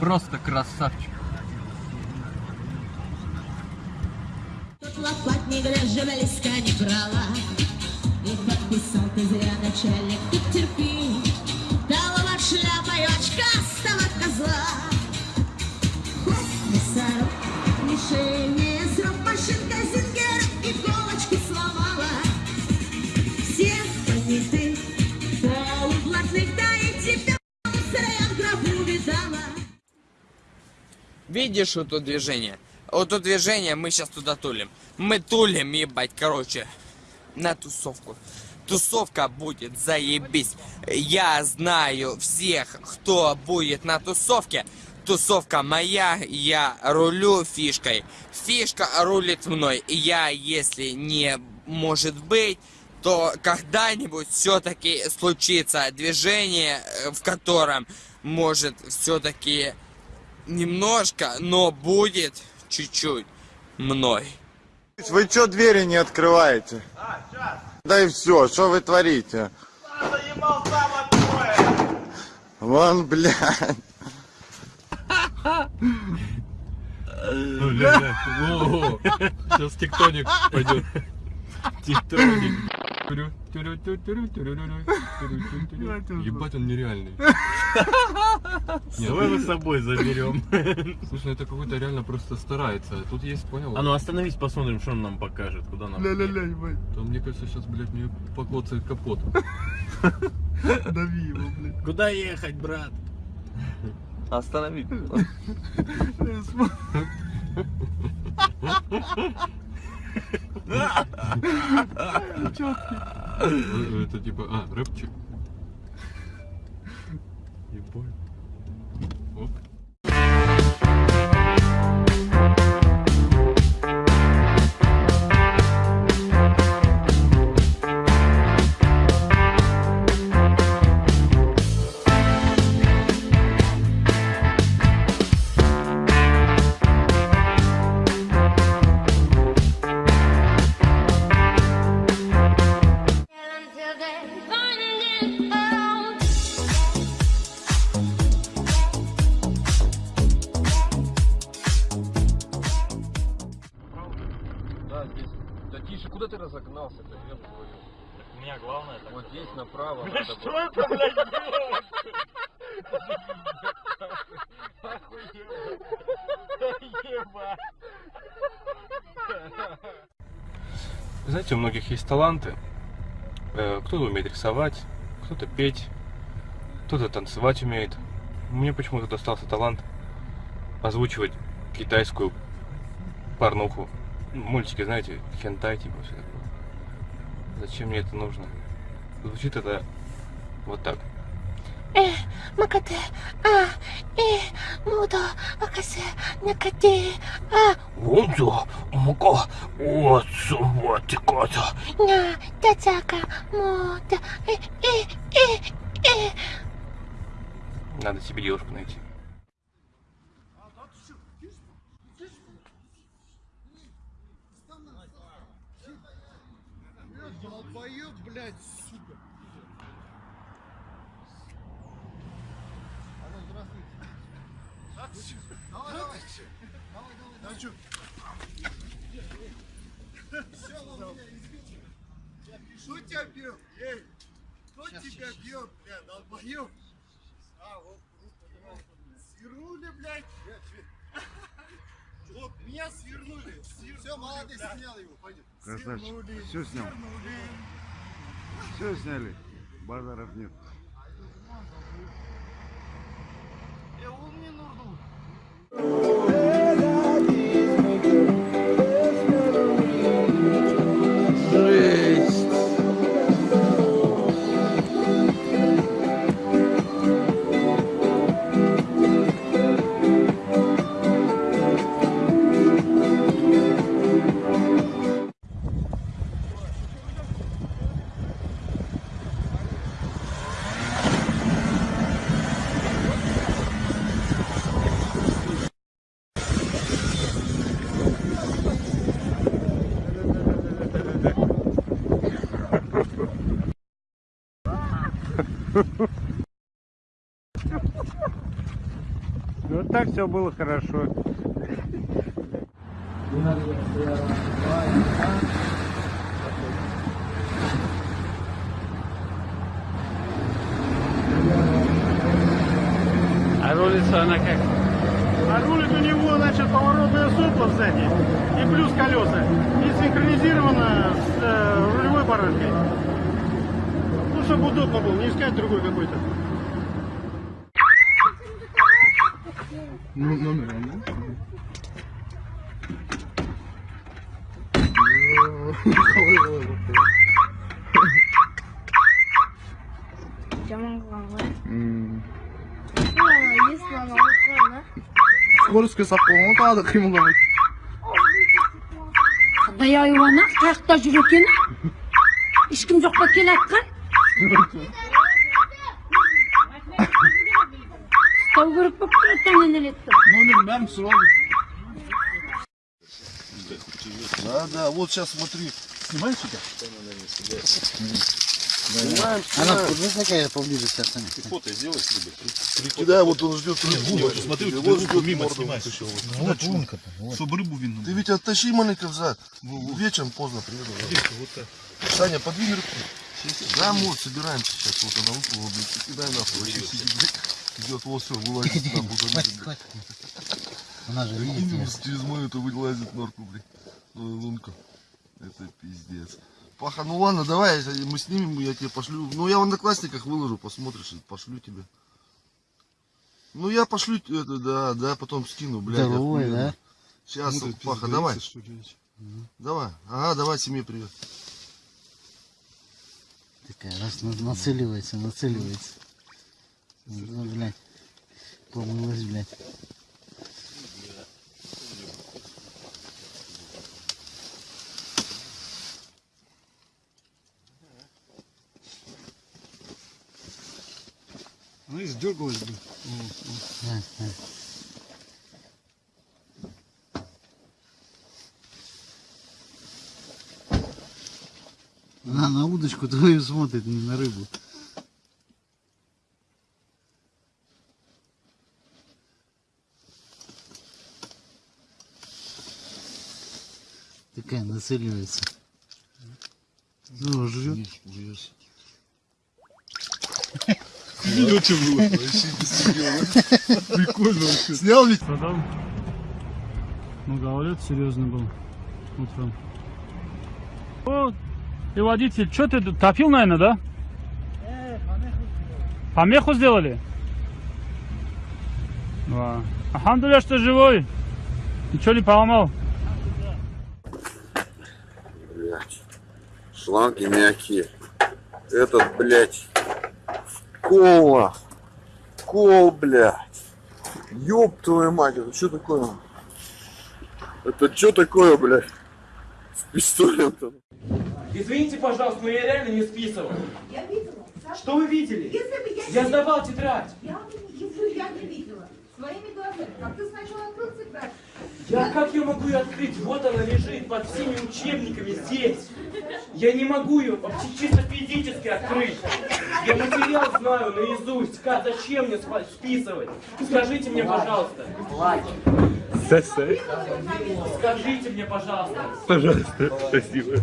Просто красавчик. Тут лопатник даже близко не брала И подписал ты зря начальник, тут терпи Видишь вот тут движение? Вот тут движение, мы сейчас туда тулим. Мы тулим, ебать, короче, на тусовку. Тусовка будет заебись. Я знаю всех, кто будет на тусовке. Тусовка моя, я рулю фишкой. Фишка рулит мной. Я, если не может быть, то когда-нибудь все-таки случится движение, э, в котором может все-таки немножко, но будет чуть-чуть мной. Вы что двери не открываете? А, сейчас. Да и все, что вы творите? Вон, блядь. Ну, блядь. Сейчас тектоник пойдет. Тектоник. Ебать, он нереальный. Давай мы с собой заберем. Слушай, ну это какой-то реально просто старается. Тут есть, понял? А ну остановись, посмотрим, что он нам покажет, куда нам. Ля-ля-ля, ебать. То, мне кажется, сейчас, блядь, мне покоцает капот. Дави его, блядь. Куда ехать, брат? Останови. Э, Это типа, а, рэпчик. You're bored. Bye. Здесь направо надо было. Что это, блядь, делать? Ебать. Знаете, у многих есть таланты. Э, Кто-то умеет рисовать, кто-то петь, кто-то танцевать умеет. Мне почему-то достался талант озвучивать китайскую порнуху. Ну, Мультики, знаете, хентай, типа все такое. Зачем мне это нужно? звучит это вот так. Э, макате, а, э, мудо, акасе, накате, а. Мудо, муко, вот сумати кота. На, тацака, мудо, э, э, э, э. Надо себе девушку найти. Давай, давай. Давай, давай, давай. чё? Всё, ладно, извините. Кто тебя бьет? Эй, кто тебя бьет, бля, долбоёб? А, вот, руку, Свернули, блядь. Вот, меня свернули. Все, молодец, снял его, пойдем. Красавчик. Все снял. Все сняли. Базаров нет. Вот Thank you. Все было хорошо. А рулится она как? А рулит у него, значит, поворотная сопла сзади и плюс колеса. И синхронизировано с э, рулевой баранкой. Ну, чтобы удобно было, не искать другой какой-то. Скоростьке саққанға тағы да қимылдамайды. Құдай айуана қаяқта жүр екен ешкім жоқ па келе жатқан Елетті Номер бәрін сұрады. Да, да, вот сейчас смотри. Снимаешь тебя? Снимаем, снимаем. Знаешь, какая поближе сейчас? Фото сделай себе. Прикидай, вот он ждет рыбу. Смотри, вот вот ждет мимо снимай. Вот вон Чтобы рыбу видно Ты ведь оттащи маленько взад. Вечером поздно приеду. Саня, подвинь руку. Да, вот, собираемся сейчас. Вот она выплыла, блядь. Кидай нахуй. Идет, все, вылазит там. Хватит, хватит. Она же видит через мою то вылазит норку, блядь. Ну, лунку. Это пиздец. Паха, ну ладно, давай, мы снимем, я тебе пошлю. Ну, я в одноклассниках выложу, посмотришь, пошлю тебе. Ну, я пошлю, это, да, да, потом скину, блядь. Здоровый, да? Сейчас, Паха, давай. Давай. Ага, давай семье привет. Такая, раз на- нацеливается, нацеливается. Ну, блядь. Помылась, блядь. Ну и сдергалась, блин. А, а. Она на удочку твою смотрит, не на рыбу. Такая нацеливается. Ну, жрет. Видел, что было? Прикольно вообще. Снял ведь? Продал. Ну, говорят, серьезно был утром. О, и водитель, что ты топил, наверное, да? Помеху сделали? Да. Ахамдуля, что живой. Ничего не поломал. Блять. Шланги мягкие. Этот, блять. Кола. Кол, блять. Ёб твою мать, это что такое? Это что такое, блядь? С пистолетом. Извините, пожалуйста, но я реально не списывал. Я видела. Что вы видели? Если бы я... Я сдавал тетрадь. Я, если я не видела своими глазами, как ты сначала открыл тетрадь. Я как я могу ее открыть? Вот она лежит под всеми учебниками здесь. Я не могу ее вообще чисто физически открыть. Я материал знаю наизусть. Как, зачем мне списывать? Скажите мне, пожалуйста. Скажите мне, пожалуйста. Пожалуйста, спасибо.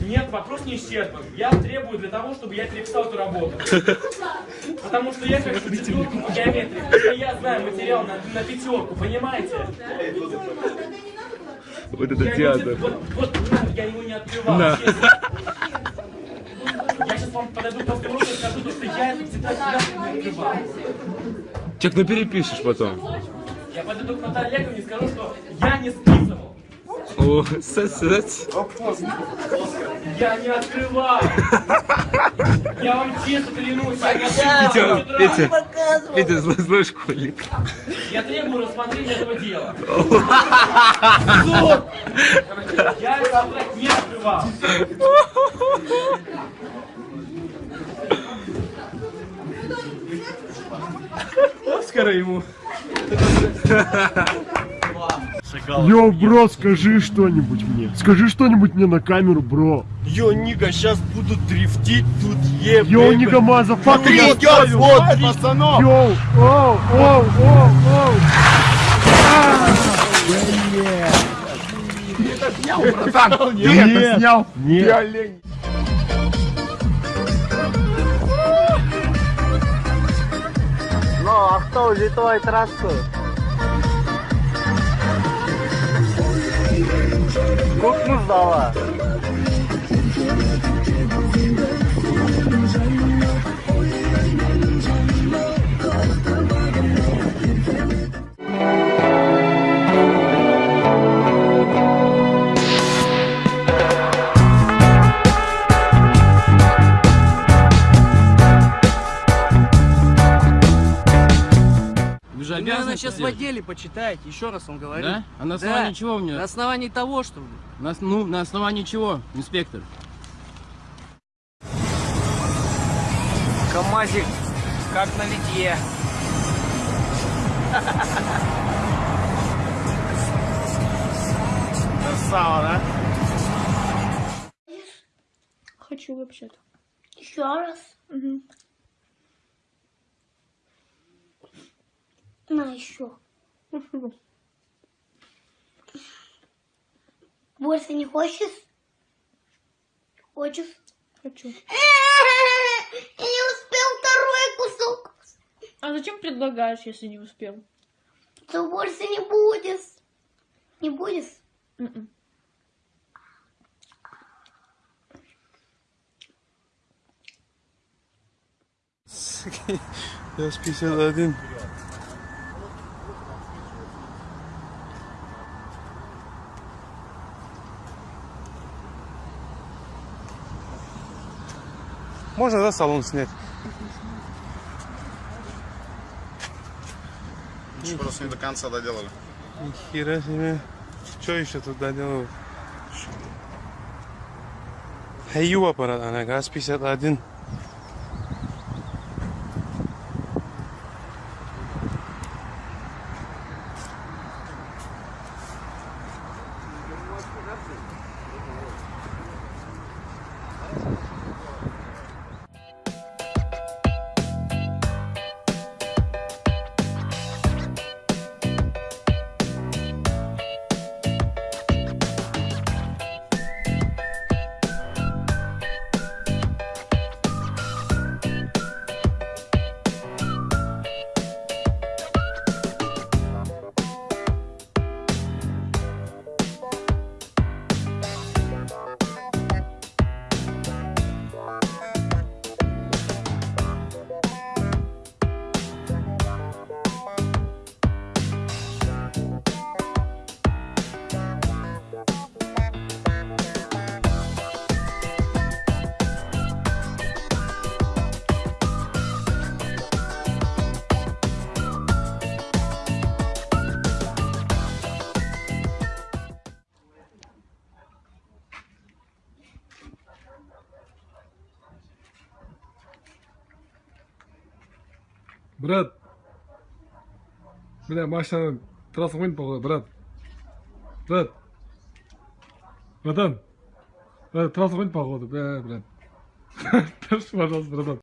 Нет, вопрос не исчерпан. Я требую для того, чтобы я переписал эту работу. Потому что я как четверку по геометрии. Потому я знаю материал на, на пятерку, понимаете? Вот это Я театр. не- Вот, вот, я его не открывал. Честно. Я сейчас вам подойду урока и скажу, то, что я тетрадь никогда не открывал. Чек, ну перепишешь потом. Я подойду к Наталье Олеговне и скажу, что я не списывал. О, сосать. Я не открывал. Я вам честно клянусь. я Петя, Петя. Петя, злой, злой школьник. Я требую рассмотрения этого дела. Суд! Я тетрадь не открывал. Оскара ему. Йоу, бро, скажи что-нибудь мне. Скажи что-нибудь мне на камеру, бро. Йо, Нига, сейчас буду дрифтить тут, е, Йоу, бэйбэ. Нига Маза, Смотри, идет, вот, пацанов. Йоу, оу, оу, оу, оу. Братан, Ты это снял? Нет. Ну, а кто улетает трассу? Кухню сдала. Вы Сейчас в отделе почитайте, еще раз вам говорю. Да? А на основании Да. чего мне? На основании того, что... На, ну, на основании чего, инспектор? КамАЗик, как на литье. Красава, да? Хочу вообще-то. Еще раз? Угу. На еще. Больше не хочешь? Хочешь? Хочу. Я не успел второй кусок. А зачем предлагаешь, если не успел? То больше не будешь. Не будешь? Я с 51. Можно, да, салон снять? Еще просто не до конца доделали. Хера себе. Что еще тут доделал? Хаю аппарат, она ГАЗ-51. міне машинаның трассасын қойдым походу брат брат братан трасса қойдым походу бля брат тұршы пожалуйста братан